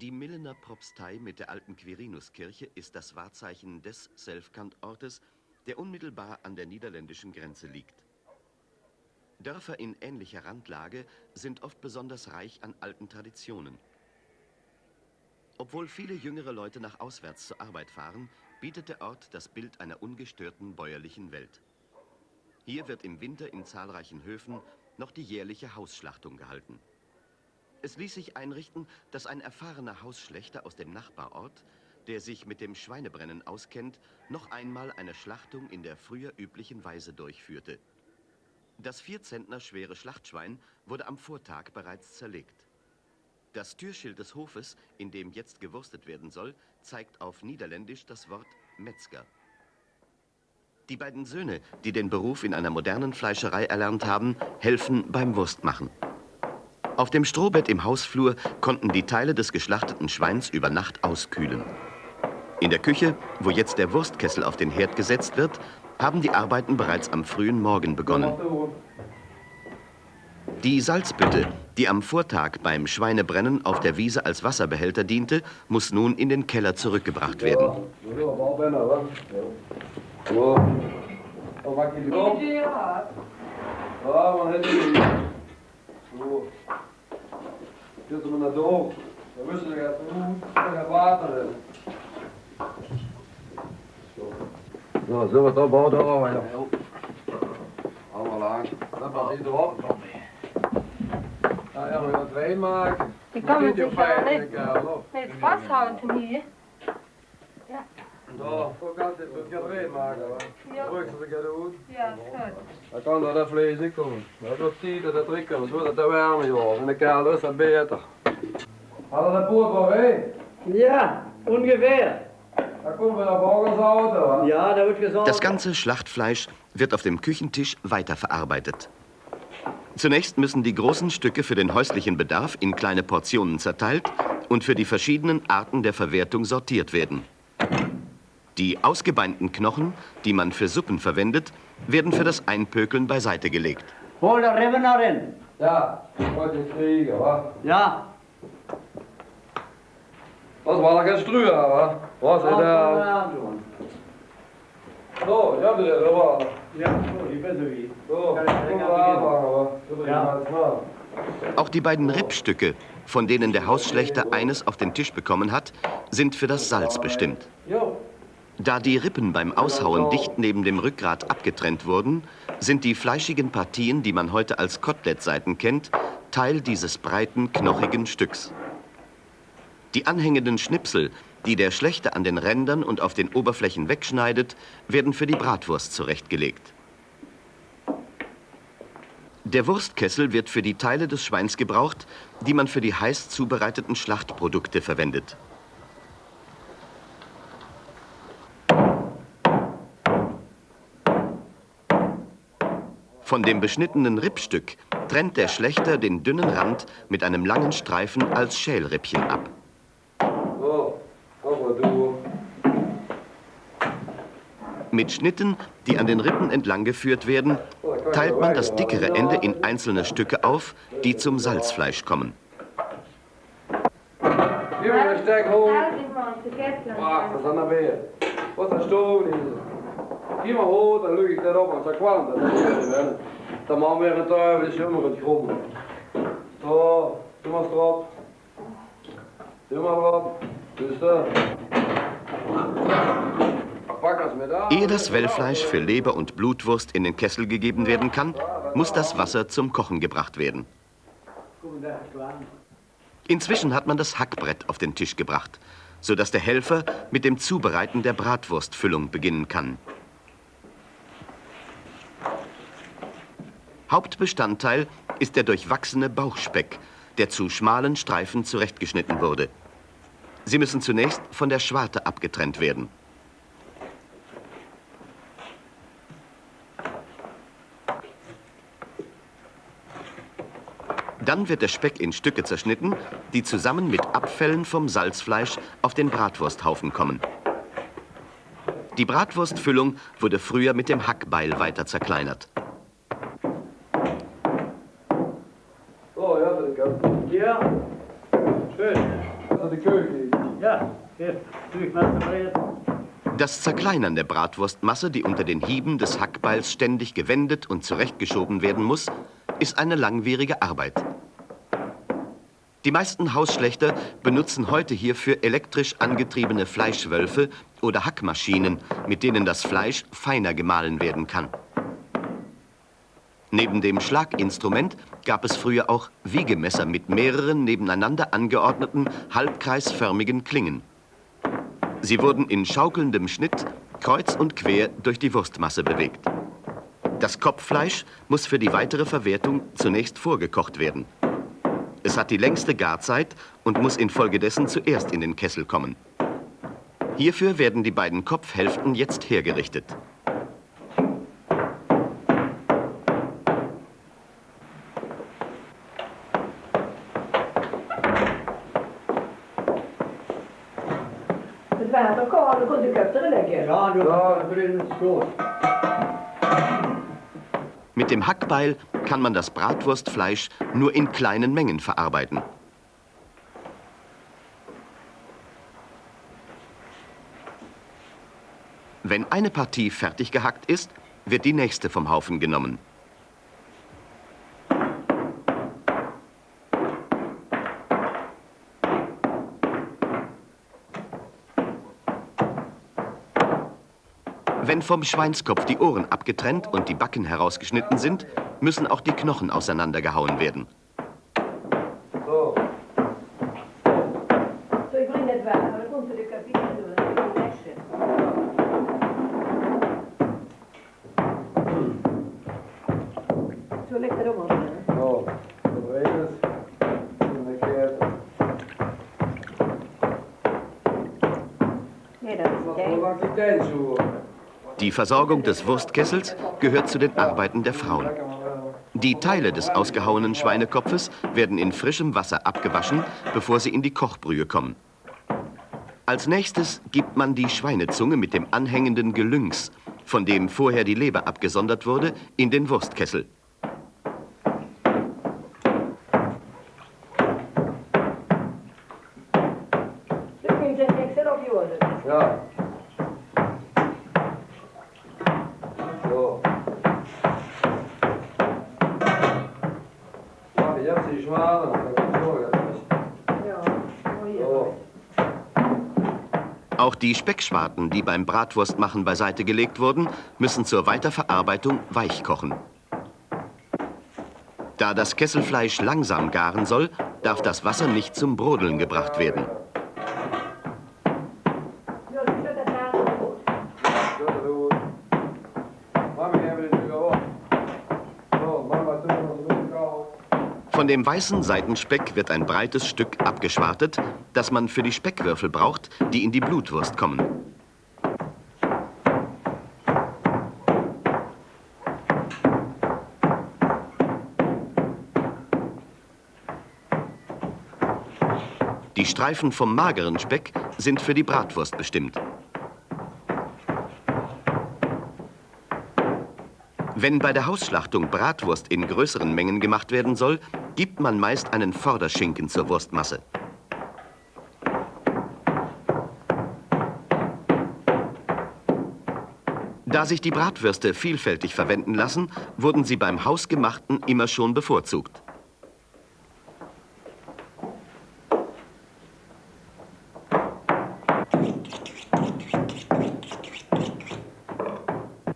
Die Millener Propstei mit der alten Quirinuskirche ist das Wahrzeichen des Selfkant-Ortes, der unmittelbar an der niederländischen Grenze liegt. Dörfer in ähnlicher Randlage sind oft besonders reich an alten Traditionen. Obwohl viele jüngere Leute nach auswärts zur Arbeit fahren, bietet der Ort das Bild einer ungestörten bäuerlichen Welt. Hier wird im Winter in zahlreichen Höfen noch die jährliche Hausschlachtung gehalten. Es ließ sich einrichten, dass ein erfahrener Hausschlechter aus dem Nachbarort, der sich mit dem Schweinebrennen auskennt, noch einmal eine Schlachtung in der früher üblichen Weise durchführte. Das vier Zentner schwere Schlachtschwein wurde am Vortag bereits zerlegt. Das Türschild des Hofes, in dem jetzt gewurstet werden soll, zeigt auf Niederländisch das Wort Metzger. Die beiden Söhne, die den Beruf in einer modernen Fleischerei erlernt haben, helfen beim Wurstmachen. Auf dem Strohbett im Hausflur konnten die Teile des geschlachteten Schweins über Nacht auskühlen. In der Küche, wo jetzt der Wurstkessel auf den Herd gesetzt wird, haben die Arbeiten bereits am frühen Morgen begonnen. Die Salzbütte, die am Vortag beim Schweinebrennen auf der Wiese als Wasserbehälter diente, muss nun in den Keller zurückgebracht werden. Zitten we naar de hoofd. We wisten dat het goed water is. Zo, zullen we het opbouwen? Oh, ja. Allemaal lang. Dat was niet erop. Nou ja, we gaan het erin maken. Je kan het Dit dus is wel fijn, net, ik, eh, loop. net vasthouden hier. Zo gaat dit. Het erin maken. hoor. Ja. Druk dat ik het doe. Ja, goed. Dan kan dat dat vlees ik komen. Dat wordt tijd dat het erin komt. Zo dat het warm is. In de kelder is dat beter. Hadden de poort wel heen? Ja, ungefähr. Ja. Das ganze Schlachtfleisch wird auf dem Küchentisch weiterverarbeitet. Zunächst müssen die großen Stücke für den häuslichen Bedarf in kleine Portionen zerteilt und für die verschiedenen Arten der Verwertung sortiert werden. Die ausgebeinten Knochen, die man für Suppen verwendet, werden für das Einpökeln beiseite gelegt. Hol der Rebner rein. Ja, wollte ich kriegen, wa? Ja. Dat was wel een struur, wa? Was het daar? Zo, ja, dat is wel. Ja, so, die beste wie. Wa? Zo, Ja. ja. snel. Auch die beiden Rippstücke, von denen der Hausschlechter eines auf den Tisch bekommen hat, sind für das Salz bestimmt. Jo. Da die Rippen beim Aushauen dicht neben dem Rückgrat abgetrennt wurden, sind die fleischigen Partien, die man heute als Kotelettseiten kennt, Teil dieses breiten, knochigen Stücks. Die anhängenden Schnipsel, die der Schlechter an den Rändern und auf den Oberflächen wegschneidet, werden für die Bratwurst zurechtgelegt. Der Wurstkessel wird für die Teile des Schweins gebraucht, die man für die heiß zubereiteten Schlachtprodukte verwendet. Von dem beschnittenen Rippstück trennt der Schlechter den dünnen Rand mit einem langen Streifen als Schälrippchen ab. Mit Schnitten, die an den Rippen entlang geführt werden, teilt man das dickere Ende in einzelne Stücke auf, die zum Salzfleisch kommen. Gib Eigenlijk maar dat is is. Hoog, dan lucht ik dat op, want zo kwam dat. Dan maar weer een tuin, dus jammer het grond. Zo, doe maar erop. Doe maar erop. Dus dat. Ehe das Wellfleisch für Leber und Blutwurst in den Kessel gegeben werden kann, muss das Wasser zum Kochen gebracht werden. Inzwischen hat man das Hackbrett auf den Tisch gebracht, sodass der Helfer mit dem Zubereiten der Bratwurstfüllung beginnen kann. Hauptbestandteil ist der durchwachsene Bauchspeck, der zu schmalen Streifen zurechtgeschnitten wurde. Sie müssen zunächst von der Schwarte abgetrennt werden. Dann wird der Speck in Stücke zerschnitten, die zusammen mit Abfällen vom Salzfleisch auf den Bratwursthaufen kommen. Die Bratwurstfüllung wurde früher mit dem Hackbeil weiter zerkleinert. Zu der Küche. Ja, Brett. Das Zerkleinern der Bratwurstmasse, die unter den Hieben des Hackbeils ständig gewendet und zurechtgeschoben werden muss, ist eine langwierige Arbeit. Die meisten Hausschlechter benutzen heute hierfür elektrisch angetriebene Fleischwölfe oder Hackmaschinen, mit denen das Fleisch feiner gemahlen werden kann. Neben dem Schlaginstrument gab es früher auch Wiegemesser mit mehreren nebeneinander angeordneten, halbkreisförmigen Klingen. Sie wurden in schaukelndem Schnitt kreuz und quer durch die Wurstmasse bewegt. Das Kopffleisch muss für die weitere Verwertung zunächst vorgekocht werden. Es hat die längste Garzeit und muss infolgedessen zuerst in den Kessel kommen. Hierfür werden die beiden Kopfhälften jetzt hergerichtet. Het water koud, dan kon de kop er lekker. Ja, du Ja. hast drin Schoß. Mit dem Hackbeil kann man das Bratwurstfleisch nur in kleinen Mengen verarbeiten. Wenn eine Partie fertig gehackt ist, wird die nächste vom Haufen genommen. Wenn vom Schweinskopf die Ohren abgetrennt und die Backen herausgeschnitten sind, müssen auch die Knochen auseinandergehauen werden. So. Zo, ik die Versorgung des Wurstkessels gehört zu den Arbeiten der Frauen. Die Teile des ausgehauenen Schweinekopfes werden in frischem Wasser abgewaschen, bevor sie in die Kochbrühe kommen. Als nächstes gibt man die Schweinezunge mit dem anhängenden Gelüngs, von dem vorher die Leber abgesondert wurde, in den Wurstkessel. Nu kun je het extra op je Ja. So. Ja, jetzt die Schwanen. So, jetzt. Ja, mooi. So. Auch die Speckschwarten, die beim Bratwurstmachen beiseite gelegt wurden, müssen zur Weiterverarbeitung weich kochen. Da das Kesselfleisch langsam garen soll, darf das Wasser nicht zum Brodeln gebracht werden. Von dem weißen Seitenspeck wird ein breites Stück abgeschwartet, das man für die Speckwürfel braucht, die in die Blutwurst kommen. Die Streifen vom mageren Speck sind für die Bratwurst bestimmt. Wenn bei der Hausschlachtung Bratwurst in größeren Mengen gemacht werden soll, gibt man meist einen Vorderschinken zur Wurstmasse. Da sich die Bratwürste vielfältig verwenden lassen, wurden sie beim Hausgemachten immer schon bevorzugt.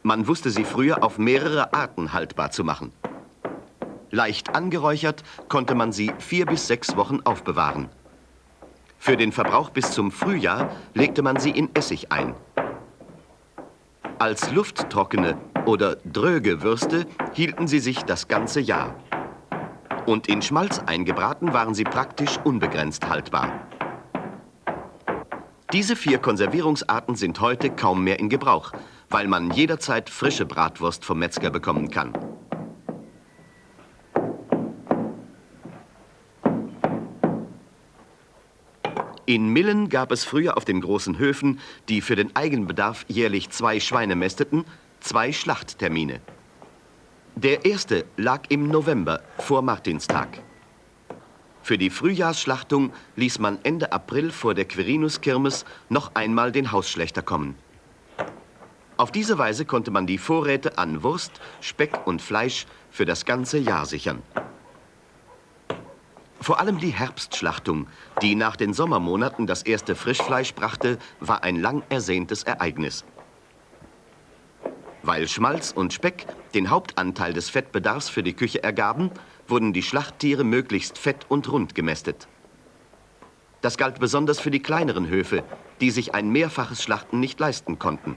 Man wusste sie früher auf mehrere Arten haltbar zu machen. Leicht angeräuchert konnte man sie vier bis sechs Wochen aufbewahren. Für den Verbrauch bis zum Frühjahr legte man sie in Essig ein. Als lufttrockene oder dröge Würste hielten sie sich das ganze Jahr. Und in Schmalz eingebraten waren sie praktisch unbegrenzt haltbar. Diese vier Konservierungsarten sind heute kaum mehr in Gebrauch, weil man jederzeit frische Bratwurst vom Metzger bekommen kann. In Millen gab es früher auf den großen Höfen, die für den Eigenbedarf jährlich zwei Schweine mästeten, zwei Schlachttermine. Der erste lag im November vor Martinstag. Für die Frühjahrsschlachtung ließ man Ende April vor der Quirinus-Kirmes noch einmal den Hausschlechter kommen. Auf diese Weise konnte man die Vorräte an Wurst, Speck und Fleisch für das ganze Jahr sichern. Vor allem die Herbstschlachtung, die nach den Sommermonaten das erste Frischfleisch brachte, war ein lang ersehntes Ereignis. Weil Schmalz und Speck den Hauptanteil des Fettbedarfs für die Küche ergaben, wurden die Schlachttiere möglichst fett und rund gemästet. Das galt besonders für die kleineren Höfe, die sich ein mehrfaches Schlachten nicht leisten konnten.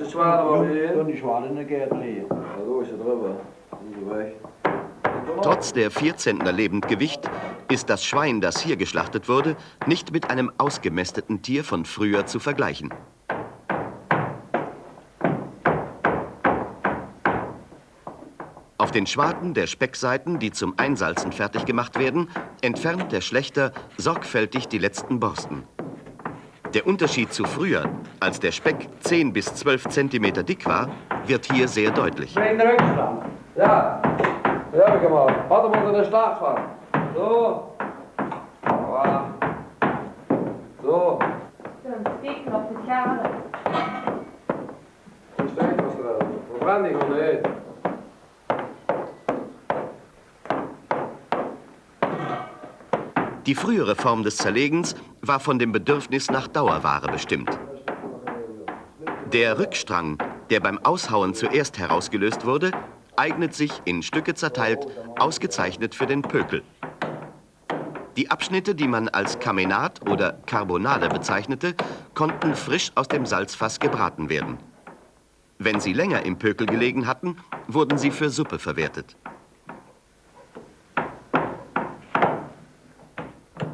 Das ist schwer, aber wir Dann die Schwaden geht leer. Ja, so ist er drüber. Und. Trotz der vier Zentner Lebendgewicht ist das Schwein, das hier geschlachtet wurde, nicht mit einem ausgemästeten Tier von früher zu vergleichen. Auf den Schwaden der Speckseiten, die zum Einsalzen fertig gemacht werden, entfernt der Schlechter sorgfältig die letzten Borsten. Der Unterschied zu früher, als der Speck 10 bis 12 Zentimeter dick war, wird hier sehr deutlich. Wegen der Rückstand. Ja, das hab ich gemacht. Warte mal, so eine Schlagfahrt. So. Voilà. So. Dann sticken auf die Kerle. Dann steht was drin. Verbrenn dich und nicht. Die frühere Form des Zerlegens war von dem Bedürfnis nach Dauerware bestimmt. Der Rückstrang, der beim Aushauen zuerst herausgelöst wurde, eignet sich in Stücke zerteilt ausgezeichnet für den Pökel. Die Abschnitte, die man als Kamenat oder Carbonade bezeichnete, konnten frisch aus dem Salzfass gebraten werden. Wenn sie länger im Pökel gelegen hatten, wurden sie für Suppe verwertet.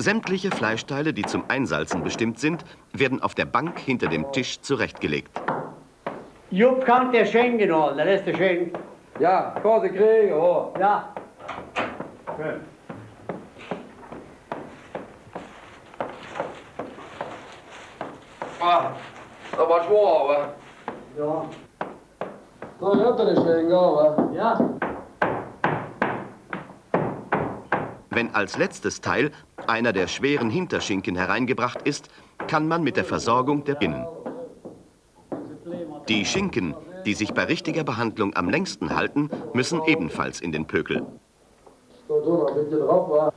Sämtliche Fleischteile, die zum Einsalzen bestimmt sind, werden auf der Bank hinter dem Tisch zurechtgelegt. Jupp kann der Schenken holen, der ist der Schenk. Ja, kann sie kriegen, ja. Ja. Schön. Ah, das war schwer, aber. Ja. So, ich hab da nicht wegen, aber. Ja. Wenn als letztes Teil einer der schweren Hinterschinken hereingebracht ist, kann man mit der Versorgung der Binnen. Die Schinken, die sich bei richtiger Behandlung am längsten halten, müssen ebenfalls in den Pökel. So, du noch ein bisschen drauf, war.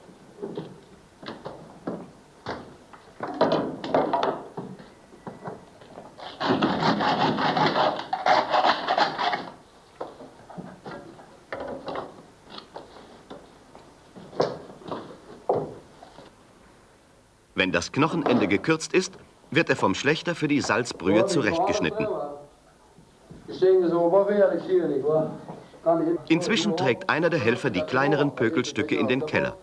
Wenn das Knochenende gekürzt ist, wird er vom Schlechter für die Salzbrühe zurechtgeschnitten. Inzwischen trägt einer der Helfer die kleineren Pökelstücke in den Keller.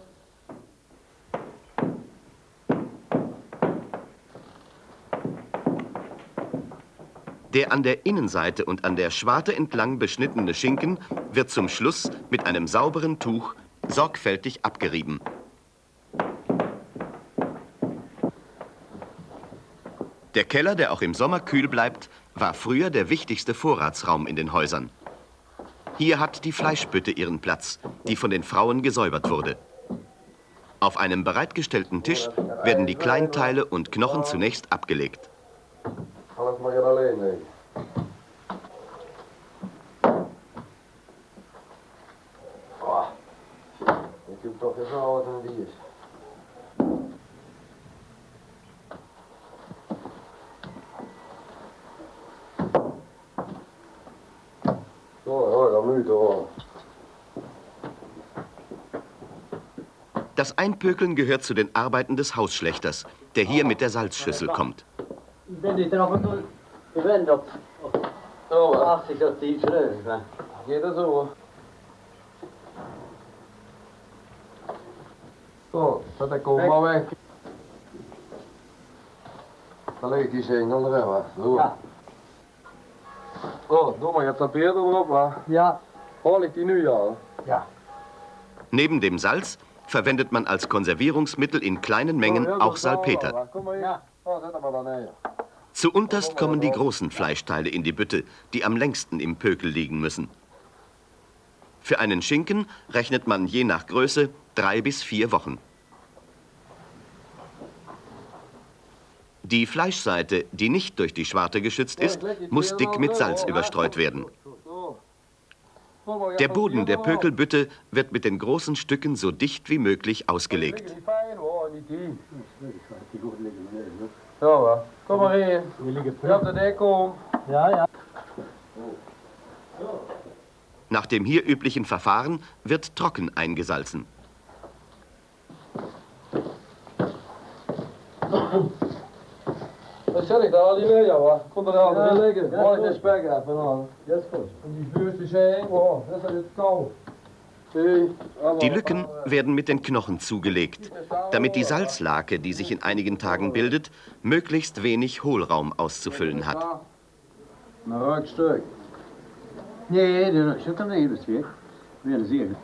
Der an der Innenseite und an der Schwarte entlang beschnittene Schinken wird zum Schluss mit einem sauberen Tuch sorgfältig abgerieben. Der Keller, der auch im Sommer kühl bleibt, war früher der wichtigste Vorratsraum in den Häusern. Hier hat die Fleischbütte ihren Platz, die von den Frauen gesäubert wurde. Auf einem bereitgestellten Tisch werden die Kleinteile und Knochen zunächst abgelegt. Ich geb doch jetzt aus und die ist. So, ja, da müde, ja. Das Einpökeln gehört zu den Arbeiten des Hausschlechters, der hier mit der Salzschüssel kommt. Den är drauf und vi vänder upp. Ja, va? 80 och 10 frön. va? Geht das so? Så, detta kommer väck. Da lägger die sängen där, va? Så. Ja. Ja. Har die nu, ja? Ja. Neben dem Salz verwendet man als Konservierungsmittel in kleinen Mengen auch Salpeter. Kom maar hier. Ja. Ja, zet hem maar dan neer. Zu unterst kommen die großen Fleischteile in die Bütte, die am längsten im Pökel liegen müssen. Für einen Schinken rechnet man je nach Größe drei bis vier Wochen. Die Fleischseite, die nicht durch die Schwarte geschützt ist, muss dick mit Salz überstreut werden. Der Boden der Pökelbütte wird mit den großen Stücken so dicht wie möglich ausgelegt. Nach dem hier üblichen Verfahren wird trocken eingesalzen. Mee, ja. Komt er al in liggen. Mooi goed. de spek aan. Das ist gut. En die wow, dat is het koud. Zie, allemaal- Die Lücken werden mit den Knochen zugelegt, damit die Salzlake, die sich in einigen Tagen bildet, möglichst wenig Hohlraum auszufüllen hat. Nee, das ist nicht das Weg. Wir sehen.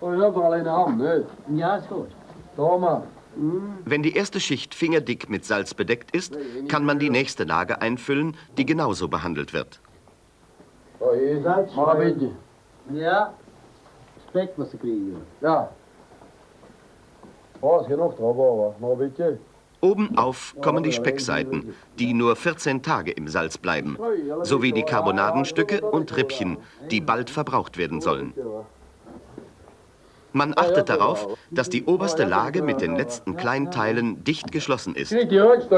Oh, je hebt er alleen de hand, nee. Ja, ist gut. Doe maar. Wenn die erste Schicht fingerdick mit Salz bedeckt ist, kann man die nächste Lage einfüllen, die genauso behandelt wird. Ja. Was kriegen. Beetje. Obenauf kommen die Speckseiten, die nur 14 Tage im Salz bleiben, sowie die Karbonadenstücke und Rippchen, die bald verbraucht werden sollen. Man achtet darauf, dass die oberste Lage mit den letzten Kleinteilen dicht geschlossen ist. Weet wel, ik-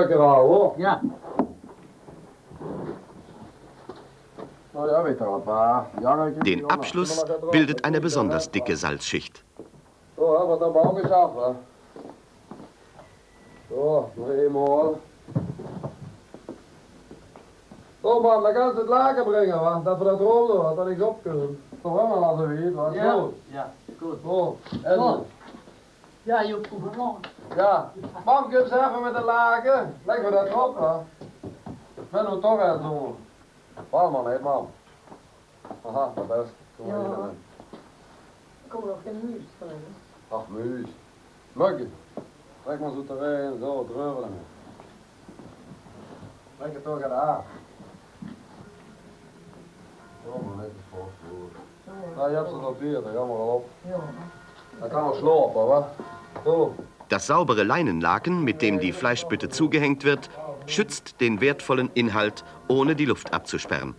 Den Abschluss bildet eine besonders dicke Salzschicht. Nog eenmaal. Zo, man, dan gaan ze het laken brengen, want dat we dat erop doen, dat ik op kunnen. Hè, maar laten we hier, wat Ja. zo. Ja, gut. Zo, en... Zo. Ja, je hoeft gewoon. Ja, mam, kun je eens even met de laken? Leggen we dat erop, hè? Ben we toch aan doen. Waarom man, hè, mam? Aha, dat best. Kom maar hier dan. Er kommer nog een muus van. Ach, muis. Muggen. Leg maar zo erin, zo, dreuvelen. Leg het toch aan de aard. Zo, maar netjes voor. Ja. Das saubere Leinenlaken, mit dem die Fleischbütte zugehängt wird, schützt den wertvollen Inhalt, ohne die Luft abzusperren.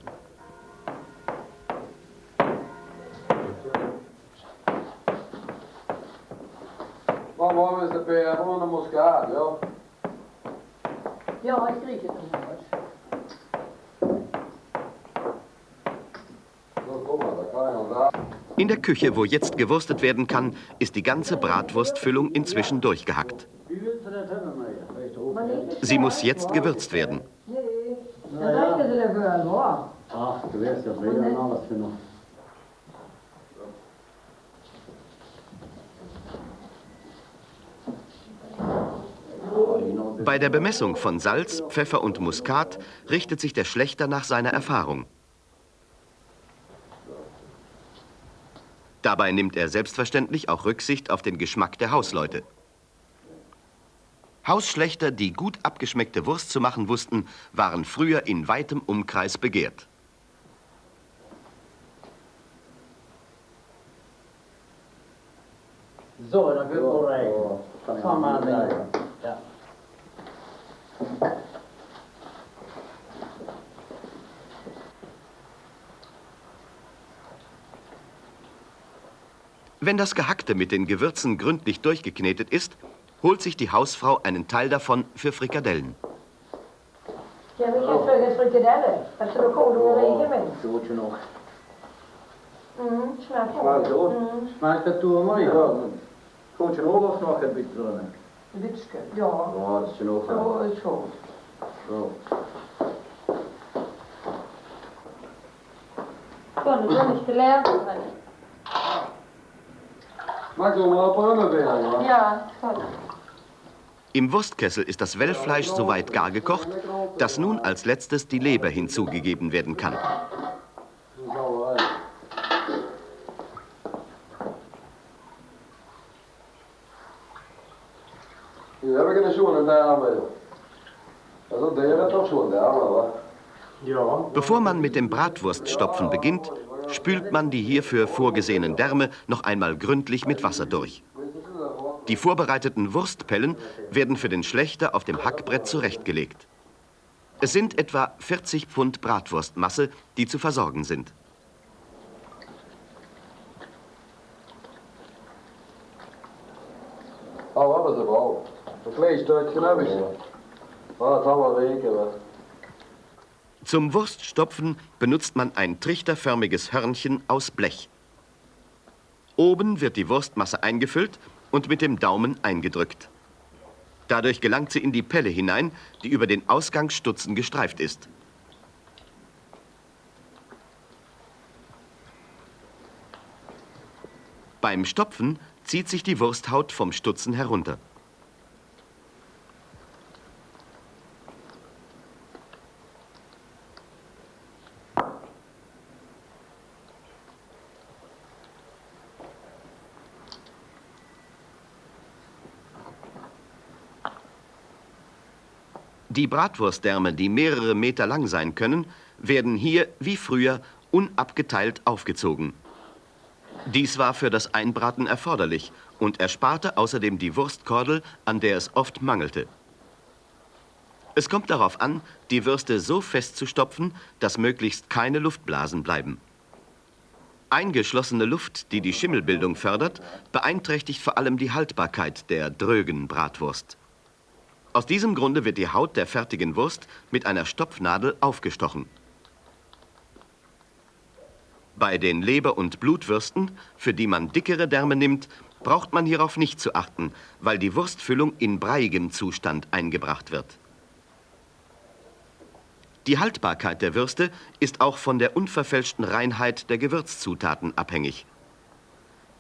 Maar waarom is de peer gewoon een muskaat, joh? Ja, ik kreeg het nog eens. Zo, kom maar, dat kan je nog daar. In der Küche, wo jetzt gewurstet werden kann, ist die ganze Bratwurstfüllung inzwischen durchgehackt. Sie muss jetzt gewürzt werden. Er. Bei der Bemessung von Salz, Pfeffer und Muskat richtet sich der Schlechter nach seiner Erfahrung. Dabei nimmt er selbstverständlich auch Rücksicht auf den Geschmack der Hausleute. Hausschlechter, die gut abgeschmeckte Wurst zu machen wussten, waren früher in weitem Umkreis begehrt. So, dann wird wohl rein. Komm mal rein. Wenn das Gehackte mit den Gewürzen gründlich durchgeknetet ist, holt sich die Hausfrau einen Teil davon für Frikadellen. Ja, vi kan föga frikadeller. Jag tror koden ringer mig. Gut genug. Mm, smakar Smakar gott. gott. Mm, Schmeckt das du, Maja? Kommt schon auch was noch ein bisschen drin? bitske. Ja. Ja, das ist schon auch. Så är så. So. Kan du inte lära? Maak zo maar op een hoor. Ja, tack. Im Wurstkessel ist das Wellfleisch so weit gar gekocht, dass nun als letztes die Leber hinzugegeben werden kann. Wat? Bevor man mit dem Bratwurststopfen beginnt, spült man die hierfür vorgesehenen Därme noch einmal gründlich mit Wasser durch. Die vorbereiteten Wurstpellen werden für den Schlechter auf dem Hackbrett zurechtgelegt. Es sind etwa 40 Pfund Bratwurstmasse, die zu versorgen sind. Ja, dat was er wel. Een klein stukje heb ik. Maar dat zal wel weken. Zum Wurststopfen benutzt man ein trichterförmiges Hörnchen aus Blech. Oben wird die Wurstmasse eingefüllt und mit dem Daumen eingedrückt. Dadurch gelangt sie in die Pelle hinein, die über den Ausgangsstutzen gestreift ist. Beim Stopfen zieht sich die Wursthaut vom Stutzen herunter. Die Bratwurstdärme, die mehrere Meter lang sein können, werden hier wie früher unabgeteilt aufgezogen. Dies war für das Einbraten erforderlich und ersparte außerdem die Wurstkordel, an der es oft mangelte. Es kommt darauf an, die Würste so fest zu stopfen, dass möglichst keine Luftblasen bleiben. Eingeschlossene Luft, die die Schimmelbildung fördert, beeinträchtigt vor allem die Haltbarkeit der drögen Bratwurst. Aus diesem Grunde wird die Haut der fertigen Wurst mit einer Stopfnadel aufgestochen. Bei den Leber- und Blutwürsten, für die man dickere Därme nimmt, braucht man hierauf nicht zu achten, weil die Wurstfüllung in breiigem Zustand eingebracht wird. Die Haltbarkeit der Würste ist auch von der unverfälschten Reinheit der Gewürzzutaten abhängig.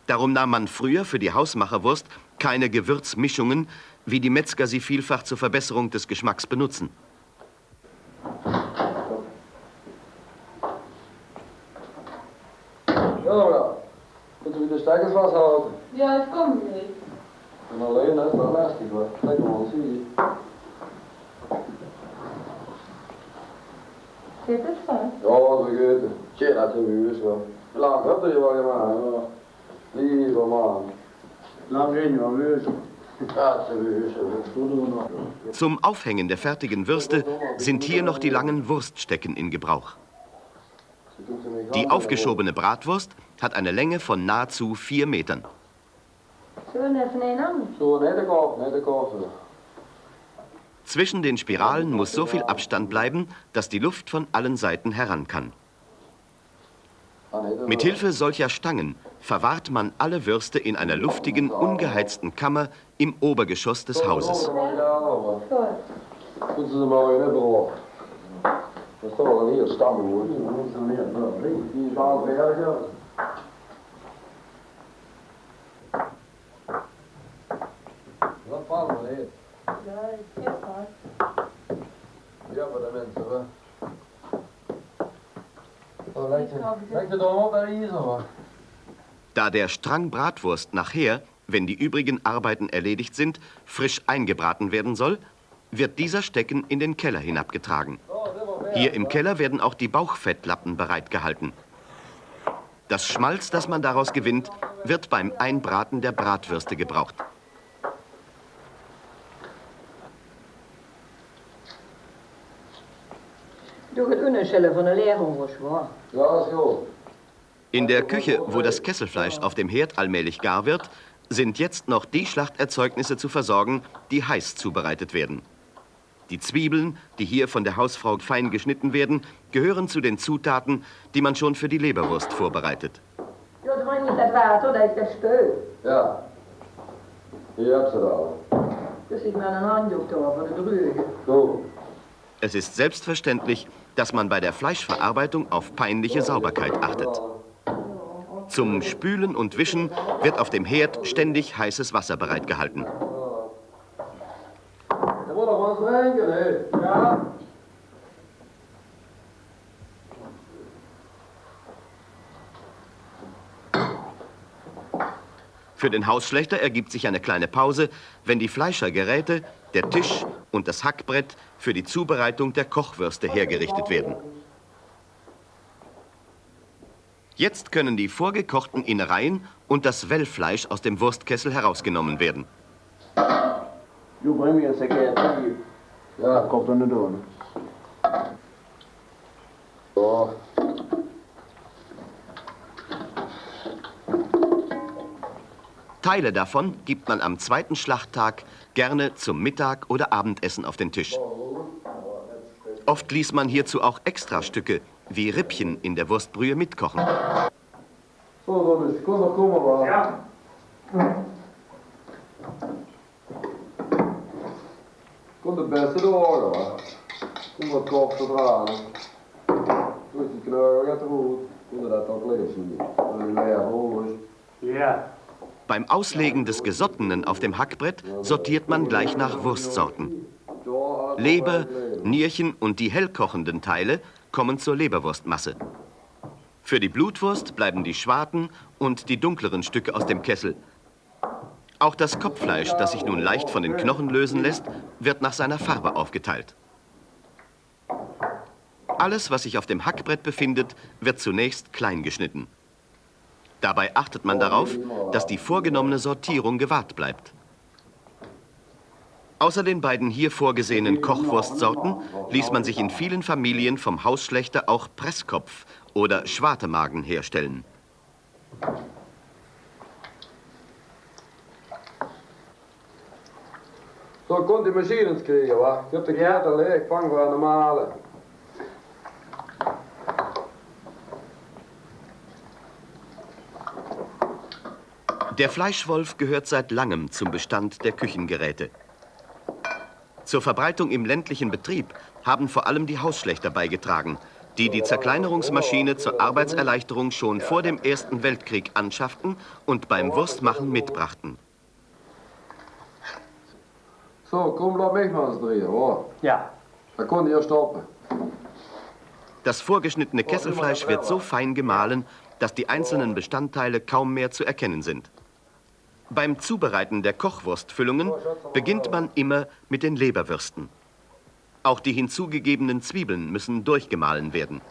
Darum nahm man früher für die Hausmacherwurst keine Gewürzmischungen, wie die Metzger sie vielfach zur Verbesserung des Geschmacks benutzen. Ja, ja. Moeten we de stekkers vasthouden? Ja, ik kom niet. En alleen, dat is wel lastig. Kijk maar, zie je. Zit het vast? Ja, vergeten. Tje, dat is een huis hoor. Laat op er je wat gemaakt. Ja. Lieve man. Lang reden wir müssen. Dat is een huis hoor. Zum Aufhängen der fertigen Würste sind hier noch die langen Wurststecken in Gebrauch. Die aufgeschobene Bratwurst hat eine Länge von nahezu vier Metern. Zwischen den Spiralen muss so viel Abstand bleiben, dass die Luft von allen Seiten heran kann. Mit Hilfe solcher Stangen verwahrt man alle Würste in einer luftigen, ungeheizten Kammer im Obergeschoss des Hauses. Goed. Moeten ze maar in hebben hoor. Da der Strang Bratwurst nachher, wenn die übrigen Arbeiten erledigt sind, frisch eingebraten werden soll, wird dieser Stecken in den Keller hinabgetragen. Hier im Keller werden auch die Bauchfettlappen bereitgehalten. Das Schmalz, das man daraus gewinnt, wird beim Einbraten der Bratwürste gebraucht. Door het onderstellen van een leerhongers, waar. Ja, goed. In der Küche, wo das Kesselfleisch auf dem Herd allmählich gar wird, sind jetzt noch die Schlachterzeugnisse zu versorgen, die heiß zubereitet werden. Die Zwiebeln, die hier von der Hausfrau fein geschnitten werden, gehören zu den Zutaten, die man schon für die Leberwurst vorbereitet. Ja, het was niet dat water, dat is dat steun. Ja. Hier heb ze dat. Dus ik met een handdoek door voor de dreugen. Goed. Es ist selbstverständlich, dass man bei der Fleischverarbeitung auf peinliche Sauberkeit achtet. Zum Spülen und Wischen wird auf dem Herd ständig heißes Wasser bereitgehalten. Für den Hausschlechter ergibt sich eine kleine Pause, wenn die Fleischergeräte, der Tisch und das Hackbrett für die Zubereitung der Kochwürste hergerichtet werden. Jetzt können die vorgekochten Innereien und das Wellfleisch aus dem Wurstkessel herausgenommen werden. Du bring mir jetzt Säcke Ja, kommt dann nicht an. So. Teile davon gibt man am zweiten Schlachttag gerne zum Mittag oder Abendessen auf den Tisch. Oft ließ man hierzu auch Extrastücke wie Rippchen in der Wurstbrühe mitkochen. Ja. Beim Auslegen des Gesottenen auf dem Hackbrett sortiert man gleich nach Wurstsorten. Leber, Nierchen und die hellkochenden Teile kommen zur Leberwurstmasse. Für die Blutwurst bleiben die Schwarten und die dunkleren Stücke aus dem Kessel. Auch das Kopffleisch, das sich nun leicht von den Knochen lösen lässt, wird nach seiner Farbe aufgeteilt. Alles, was sich auf dem Hackbrett befindet, wird zunächst klein geschnitten. Dabei achtet man darauf, dass die vorgenommene Sortierung gewahrt bleibt. Außer den beiden hier vorgesehenen Kochwurstsorten ließ man sich in vielen Familien vom Hausschlechter auch Presskopf oder Schwartemagen herstellen. Så kom till maskinens kriga va? Köpte kläder, lek, fångvärn och male. Der Fleischwolf gehört seit langem zum Bestand der Küchengeräte. Zur Verbreitung im ländlichen Betrieb haben vor allem die Hausschlechter beigetragen, die die Zerkleinerungsmaschine zur Arbeitserleichterung schon vor dem Ersten Weltkrieg anschafften und beim Wurstmachen mitbrachten. Så, kom låt mig med hans dreja va? Ja. Jag kunde jag stoppa. Das vorgeschnittene Kesselfleisch wird so fein gemahlen, dass die einzelnen Bestandteile kaum mehr zu erkennen sind. Beim Zubereiten der Kochwurstfüllungen beginnt man immer mit den Leberwürsten. Auch die hinzugegebenen Zwiebeln müssen durchgemahlen werden.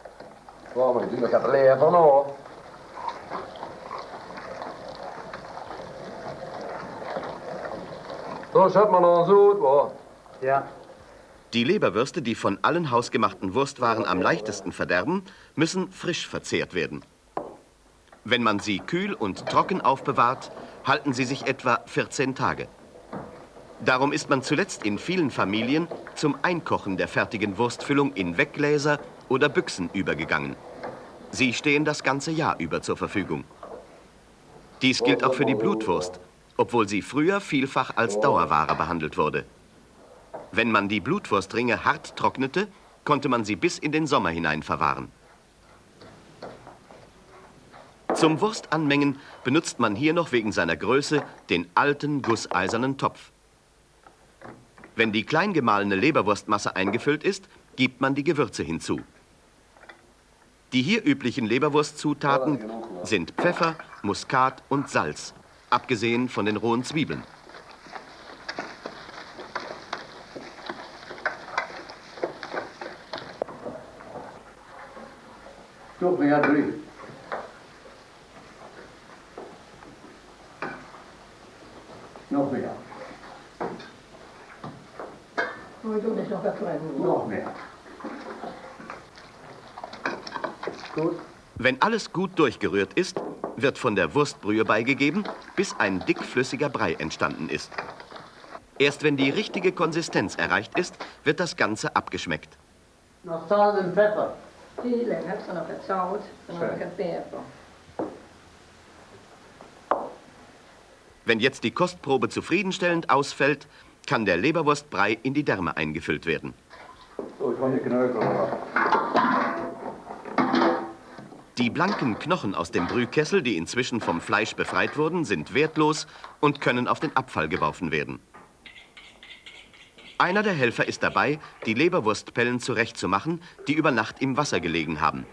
Man? Ja. Die Leberwürste, die von allen hausgemachten Wurstwaren am leichtesten verderben, müssen frisch verzehrt werden. Wenn man sie kühl und trocken aufbewahrt, halten sie sich etwa 14 Tage. Darum ist man zuletzt in vielen Familien zum Einkochen der fertigen Wurstfüllung in Weggläser oder Büchsen übergegangen. Sie stehen das ganze Jahr über zur Verfügung. Dies gilt auch für die Blutwurst, obwohl sie früher vielfach als Dauerware behandelt wurde. Wenn man die Blutwurstringe hart trocknete, konnte man sie bis in den Sommer hinein verwahren. Zum Wurstanmengen benutzt man hier noch wegen seiner Größe den alten gusseisernen Topf. Wenn die klein gemahlene Leberwurstmasse eingefüllt ist, gibt man die Gewürze hinzu. Die hier üblichen Leberwurstzutaten sind Pfeffer, Muskat und Salz, abgesehen von den rohen Zwiebeln. Doch mehr drin. Noch mehr. Och då är det några kvar. Noch mehr. Gut. Wenn alles gut durchgerührt ist, wird von der Wurstbrühe beigegeben, bis ein dickflüssiger Brei entstanden ist. Erst wenn die richtige Konsistenz erreicht ist, wird das Ganze abgeschmeckt. Noch Salz und Pfeffer. Något salt som man kan se på. Wenn jetzt die Kostprobe zufriedenstellend ausfällt, kann der Leberwurstbrei in die Därme eingefüllt werden. Så kan ni knöka va? Die blanken Knochen aus dem Brühkessel, die inzwischen vom Fleisch befreit wurden, sind wertlos und können auf den Abfall geworfen werden. Einer der Helfer ist dabei, die Leberwurstpellen zurechtzumachen, die über Nacht im Wasser gelegen haben.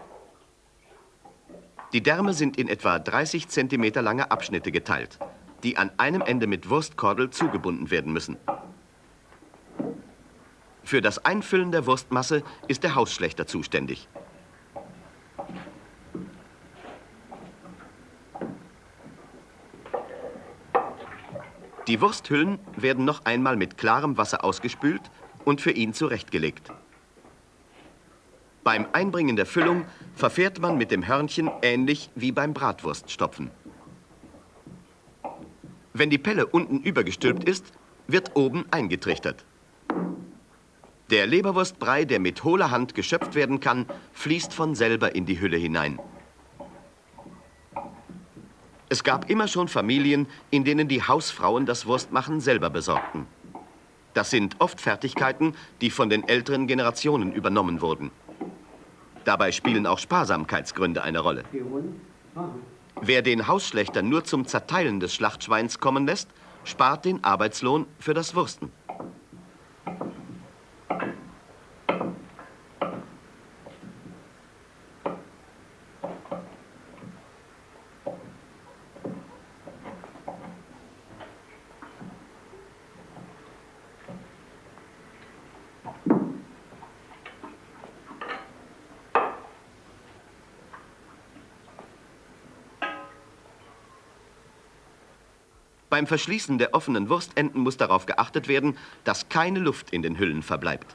Die Därme sind in etwa 30 Zentimeter lange Abschnitte geteilt, die an einem Ende mit Wurstkordel zugebunden werden müssen. Für das Einfüllen der Wurstmasse ist der Hausschlechter zuständig. Die Wursthüllen werden noch einmal mit klarem Wasser ausgespült und für ihn zurechtgelegt. Beim Einbringen der Füllung verfährt man mit dem Hörnchen ähnlich wie beim Bratwurststopfen. Wenn die Pelle unten übergestülpt ist, wird oben eingetrichtert. Der Leberwurstbrei, der mit hohler Hand geschöpft werden kann, fließt von selber in die Hülle hinein. Es gab immer schon Familien, in denen die Hausfrauen das Wurstmachen selber besorgten. Das sind oft Fertigkeiten, die von den älteren Generationen übernommen wurden. Dabei spielen auch Sparsamkeitsgründe eine Rolle. Wer den Hausschlechter nur zum Zerteilen des Schlachtschweins kommen lässt, spart den Arbeitslohn für das Wursten. Beim Verschließen der offenen Wurstenden muss darauf geachtet werden, dass keine Luft in den Hüllen verbleibt.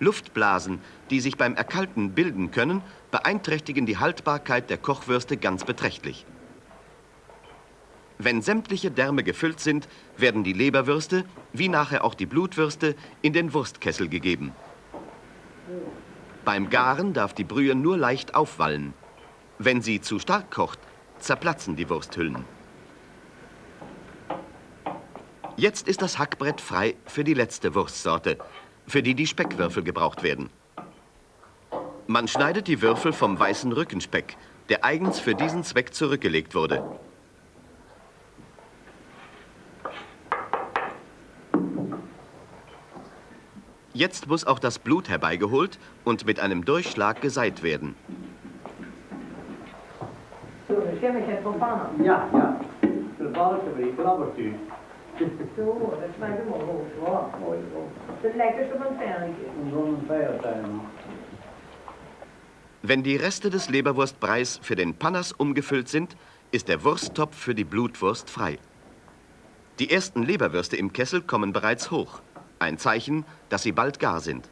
Luftblasen, die sich beim Erkalten bilden können, beeinträchtigen die Haltbarkeit der Kochwürste ganz beträchtlich. Wenn sämtliche Därme gefüllt sind, werden die Leberwürste, wie nachher auch die Blutwürste, in den Wurstkessel gegeben. Beim Garen darf die Brühe nur leicht aufwallen. Wenn sie zu stark kocht, zerplatzen die Wursthüllen. Jetzt ist das Hackbrett frei für die letzte Wurstsorte, für die die Speckwürfel gebraucht werden. Man schneidet die Würfel vom weißen Rückenspeck, der eigens für diesen Zweck zurückgelegt wurde. Jetzt muss auch das Blut herbeigeholt und mit einem Durchschlag geseit werden. Ja, ja. De Ja, mooi zo. Het lijkt dus op een pijltje. En feiertuin. Wenn die Reste des Leberwurstbreis für den Pannas umgefüllt sind, ist der Wursttopf für die Blutwurst frei. Die ersten Leberwürste im Kessel kommen bereits hoch. Ein Zeichen, dass sie bald gar sind.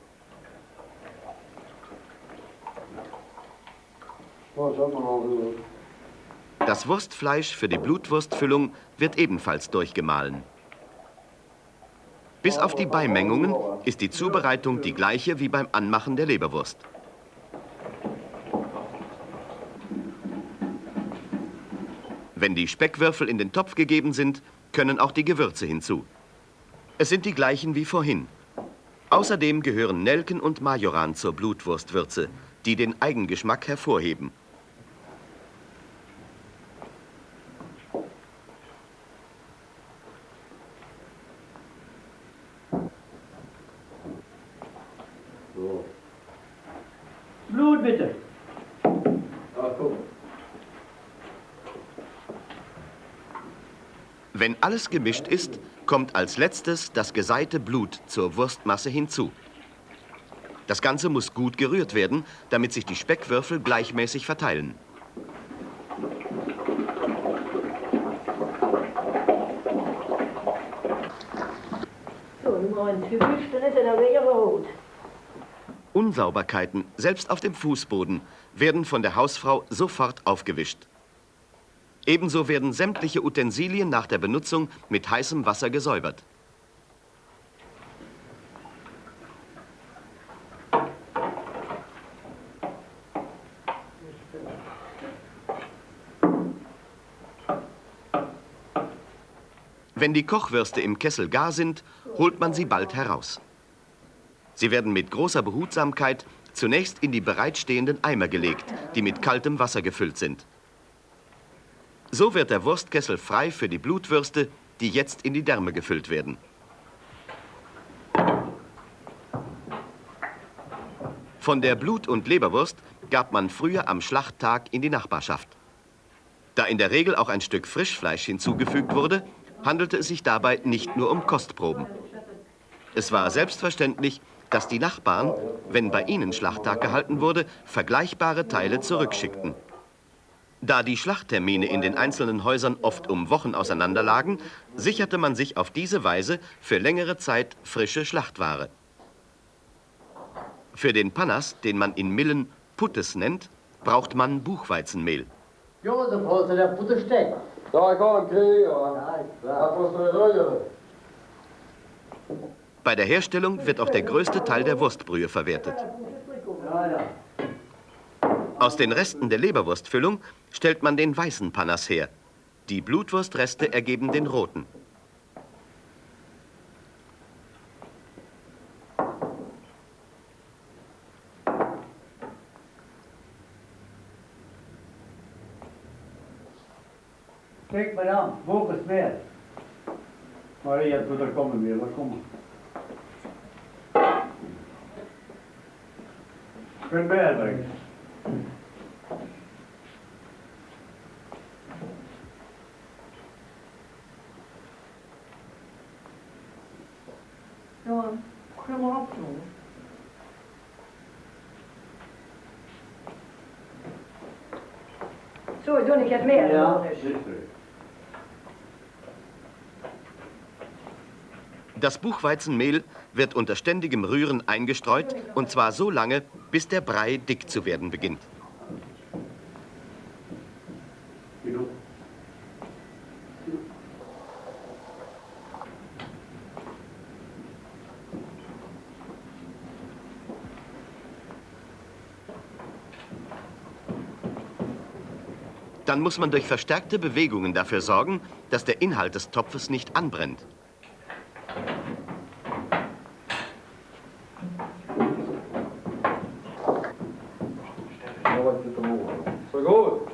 Das Wurstfleisch für die Blutwurstfüllung wird ebenfalls durchgemahlen. Bis auf die Beimengungen ist die Zubereitung die gleiche wie beim Anmachen der Leberwurst. Wenn die Speckwürfel in den Topf gegeben sind, können auch die Gewürze hinzu. Es sind die gleichen wie vorhin. Außerdem gehören Nelken und Majoran zur Blutwurstwürze, die den Eigengeschmack hervorheben. Alles gemischt ist, kommt als letztes das geseite Blut zur Wurstmasse hinzu. Das Ganze muss gut gerührt werden, damit sich die Speckwürfel gleichmäßig verteilen. Unsauberkeiten, selbst auf dem Fußboden, werden von der Hausfrau sofort aufgewischt. Ebenso werden sämtliche Utensilien nach der Benutzung mit heißem Wasser gesäubert. Wenn die Kochwürste im Kessel gar sind, holt man sie bald heraus. Sie werden mit großer Behutsamkeit zunächst in die bereitstehenden Eimer gelegt, die mit kaltem Wasser gefüllt sind. So wird der Wurstkessel frei für die Blutwürste, die jetzt in die Därme gefüllt werden. Von der Blut- und Leberwurst gab man früher am Schlachttag in die Nachbarschaft. Da in der Regel auch ein Stück Frischfleisch hinzugefügt wurde, handelte es sich dabei nicht nur um Kostproben. Es war selbstverständlich, dass die Nachbarn, wenn bei ihnen Schlachttag gehalten wurde, vergleichbare Teile zurückschickten. Da die Schlachttermine in den einzelnen Häusern oft um Wochen auseinanderlagen, sicherte man sich auf diese Weise für längere Zeit frische Schlachtware. Für den Panas, den man in Millen Puttes nennt, braucht man Buchweizenmehl. Josef, holst du der Putte? Ja. Ja, klar. Bei der Herstellung wird auch der größte Teil der Wurstbrühe verwertet. Ja, ja. Aus den Resten der Leberwurstfüllung stellt man den weißen Panas her. Die Blutwurstreste ergeben den roten. Kijk maar aan, boven is meer. Maria, toe, daar komen weer, waar komen? Kun bij brengen. Ja, kom op nu. Jetzt mehr, Ja. Das Buchweizenmehl wird unter ständigem Rühren eingestreut und zwar so lange, bis der Brei dick zu werden beginnt. Muss man durch verstärkte Bewegungen dafür sorgen, dass der Inhalt des Topfes nicht anbrennt.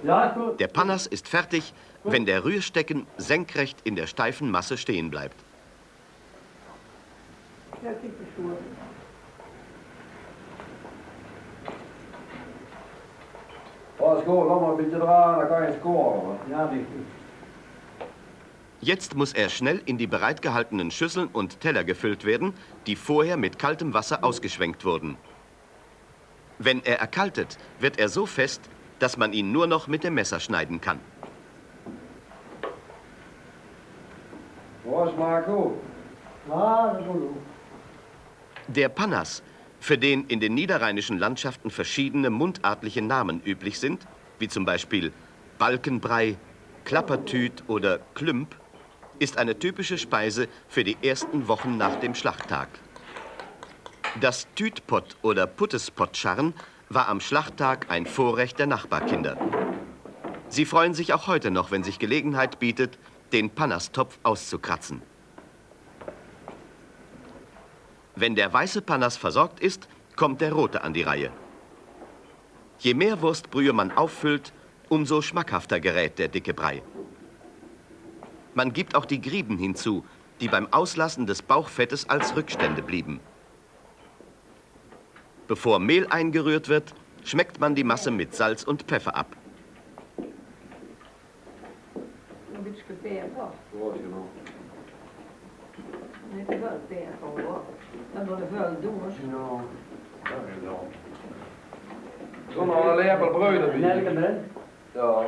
Er. Der Panas ist fertig, wenn der Rührstecken senkrecht in der steifen Masse stehen bleibt. Ja, Ja, skål. Een beetje draaien, dan kan scoren. Ja. Jetzt muss er schnell in die bereitgehaltenen Schüsseln und Teller gefüllt werden, die vorher mit kaltem Wasser ausgeschwenkt wurden. Wenn er erkaltet, wird er so fest, dass man ihn nur noch mit dem Messer schneiden kann. Das ist gut. Der Panas, für den in den niederrheinischen Landschaften verschiedene mundartliche Namen üblich sind, wie zum Beispiel Balkenbrei, Klappertüt oder Klümp, ist eine typische Speise für die ersten Wochen nach dem Schlachttag. Das Tütpott oder Puttespottscharren war am Schlachttag ein Vorrecht der Nachbarkinder. Sie freuen sich auch heute noch, wenn sich Gelegenheit bietet, den Panastopf auszukratzen. Wenn der weiße Panas versorgt ist, kommt der rote an die Reihe. Je mehr Wurstbrühe man auffüllt, umso schmackhafter gerät der dicke Brei. Man gibt auch die Grieben hinzu, die beim Auslassen des Bauchfettes als Rückstände blieben. Bevor Mehl eingerührt wird, schmeckt man die Masse mit Salz und Pfeffer ab. Een beetje peper. Ja, is genoeg. Niet te veel peper hoor. Dan wordt het veel doos. Ja. Dat is wel. Zo nog een lepel brood erbij. Nelke met? Ja.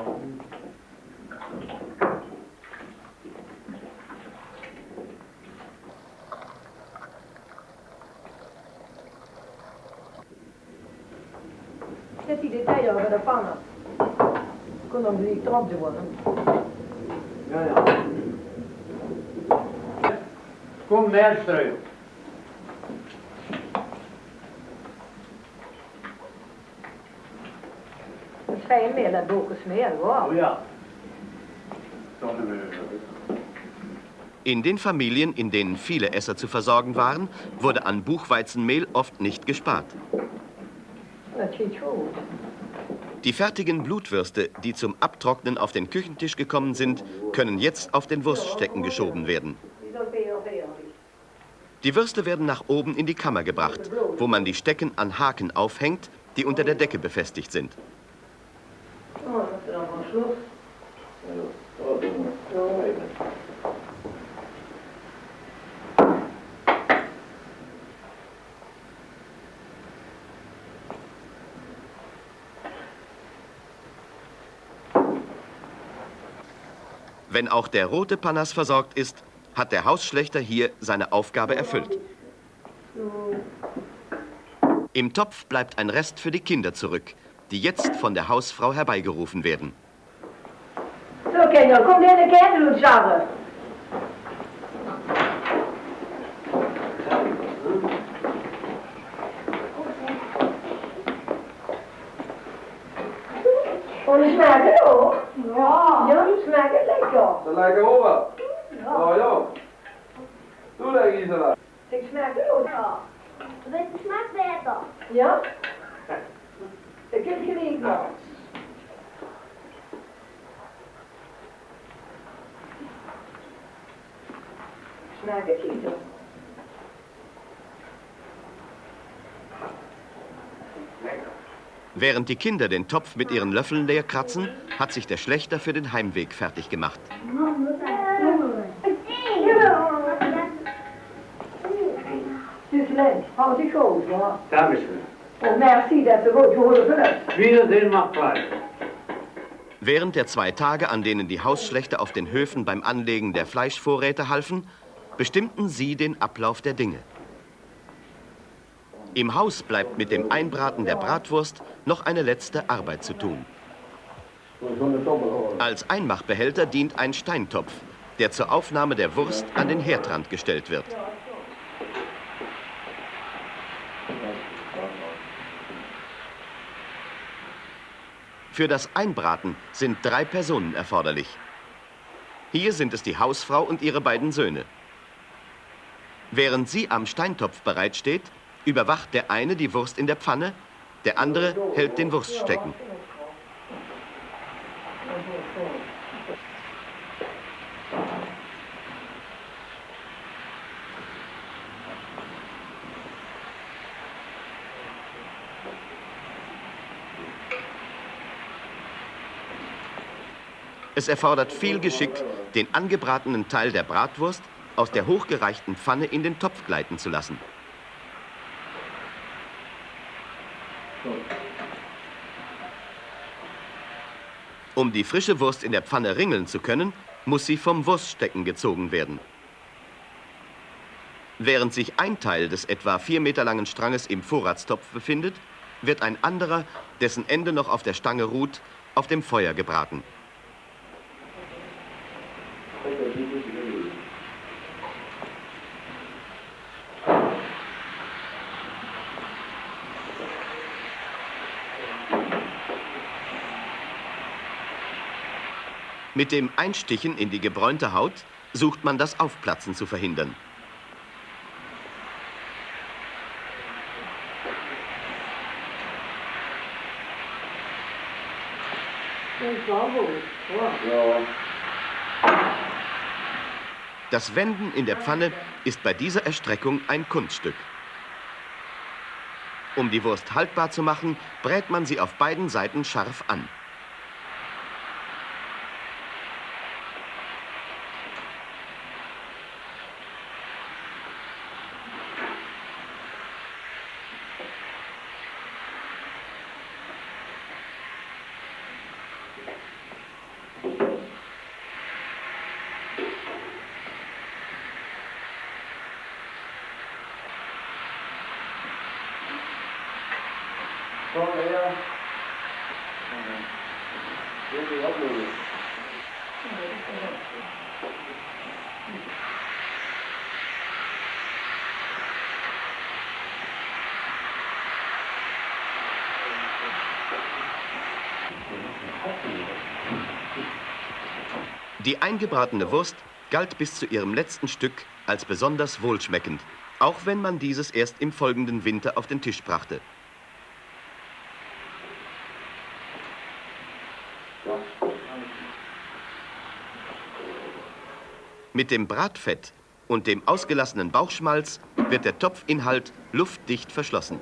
Zet die detail over de pannen. Kon dan niet erop doen. Ja, ja. Kom meer ga je meer dat boken smeren Oh ja. In den Familien, in denen viele Esser zu versorgen waren, wurde an Buchweizenmehl oft nicht gespart. Die fertigen Blutwürste, die zum Abtrocknen auf den Küchentisch gekommen sind, können jetzt auf den Wurststecken geschoben werden. Die Würste werden nach oben in die Kammer gebracht, wo man die Stecken an Haken aufhängt, die unter der Decke befestigt sind. Wenn auch der rote Panas versorgt ist, hat der Hausschlechter hier seine Aufgabe erfüllt. Im Topf bleibt ein Rest für die Kinder zurück die jetzt von der Hausfrau herbeigerufen werden. So, Kinder, kom in de kerk doen samen. Och det smakar då? Ja. Ja, det smakar lekker. Dat lijkt erop wel. Ja, ja. Doe dat, Gisela. Det smakar då? Ja. Welke smaak beter? Ja? Det kan je niet nog. Smakar inte. Während die Kinder den Topf mit ihren Löffeln leer kratzen, hat sich der Schlechter für den Heimweg fertig gemacht. Dankeschön. Wiedersehen macht frei. Während der zwei Tage, an denen die Hausschlechter auf den Höfen beim Anlegen der Fleischvorräte halfen, bestimmten sie den Ablauf der Dinge. Im Haus bleibt mit dem Einbraten der Bratwurst noch eine letzte Arbeit zu tun. Als Einmachbehälter dient ein Steintopf, der zur Aufnahme der Wurst an den Herdrand gestellt wird. Für das Einbraten sind drei Personen erforderlich. Hier sind es die Hausfrau und ihre beiden Söhne. Während sie am Steintopf bereitsteht, überwacht der eine die Wurst in der Pfanne, der andere hält den Wurststecken. Es erfordert viel Geschick, den angebratenen Teil der Bratwurst aus der hochgereichten Pfanne in den Topf gleiten zu lassen. Um die frische Wurst in der Pfanne ringeln zu können, muss sie vom Wurststecken gezogen werden. Während sich ein Teil des etwa vier Meter langen Stranges im Vorratstopf befindet, wird ein anderer, dessen Ende noch auf der Stange ruht, auf dem Feuer gebraten. Mit dem Einstichen in die gebräunte Haut sucht man das Aufplatzen zu verhindern. Das Wenden in der Pfanne ist bei dieser Erstreckung ein Kunststück. Um die Wurst haltbar zu machen, brät man sie auf beiden Seiten scharf an. Die eingebratene Wurst galt bis zu ihrem letzten Stück als besonders wohlschmeckend, auch wenn man dieses erst im folgenden Winter auf den Tisch brachte. Mit dem Bratfett und dem ausgelassenen Bauchschmalz wird der Topfinhalt luftdicht verschlossen.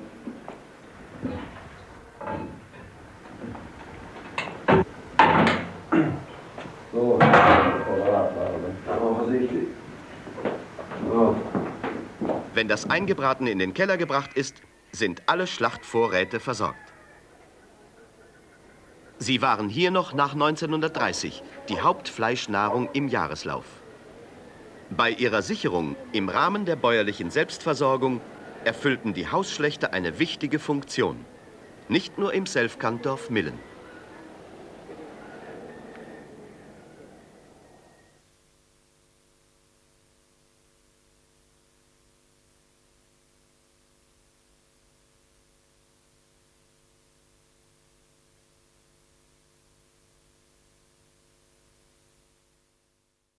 Så. Kolla där. Var försiktig. Ja. Wenn das Eingebratene in den Keller gebracht ist, sind alle Schlachtvorräte versorgt. Sie waren hier noch nach 1930 die Hauptfleischnahrung im Jahreslauf. Bei ihrer Sicherung im Rahmen der bäuerlichen Selbstversorgung erfüllten die Hausschlechter eine wichtige Funktion. Nicht nur im Selfkantdorf Millen.